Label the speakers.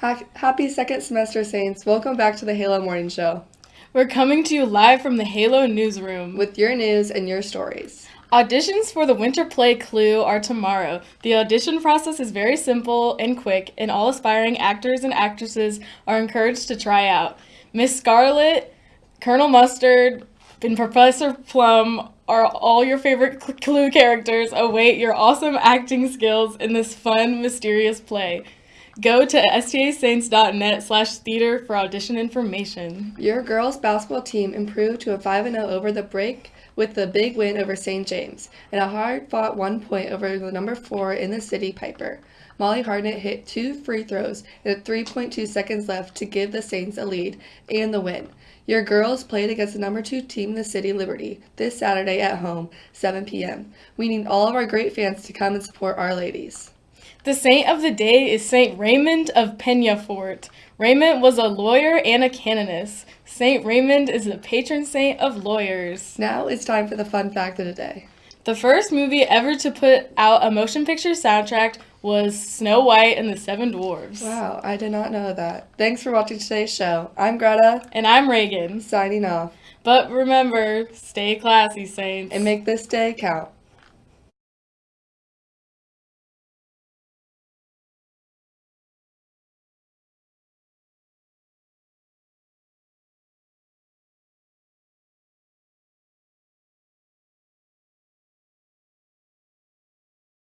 Speaker 1: Ha- Happy second semester, Saints. Welcome back to the Halo Morning Show
Speaker 2: We're coming to you live from the Halo newsroom.
Speaker 1: with your news and your stories.
Speaker 2: Auditions for the winter play Clue are tomorrow. The audition process is very simple and quick, and all aspiring actors and actresses are encouraged to try out. Miss Scarlet, Colonel Mustard, and Professor Plum are all your favorite Clue characters. Await your awesome acting skills in this fun, mysterious play. Go to stasaints.net slash theater for audition information.
Speaker 1: Your girls basketball team improved to a 5 0 over the break with the big win over St. James and a hard fought one point over the number 4 in the city Piper. Molly Hartnett hit two free throws with 3.2 seconds left to give the Saints a lead and the win. Your girls played against the number 2 team in the city Liberty this Saturday at home, 7 p.m. We need all of our great fans to come and support our ladies.
Speaker 2: The saint of the day is Saint Raymond of Peñafort. Raymond was a lawyer and a canonist. Saint Raymond is the patron saint of lawyers.
Speaker 1: Now it's time for the fun fact of the day.
Speaker 2: The first movie ever to put out a motion picture soundtrack was Snow White and the Seven Dwarfs.
Speaker 1: Wow, I did not know that. Thanks for watching today's show. I'm Greta,
Speaker 2: And I'm Reagan.
Speaker 1: signing off,
Speaker 2: But remember, stay classy, saints.
Speaker 1: and make this day count.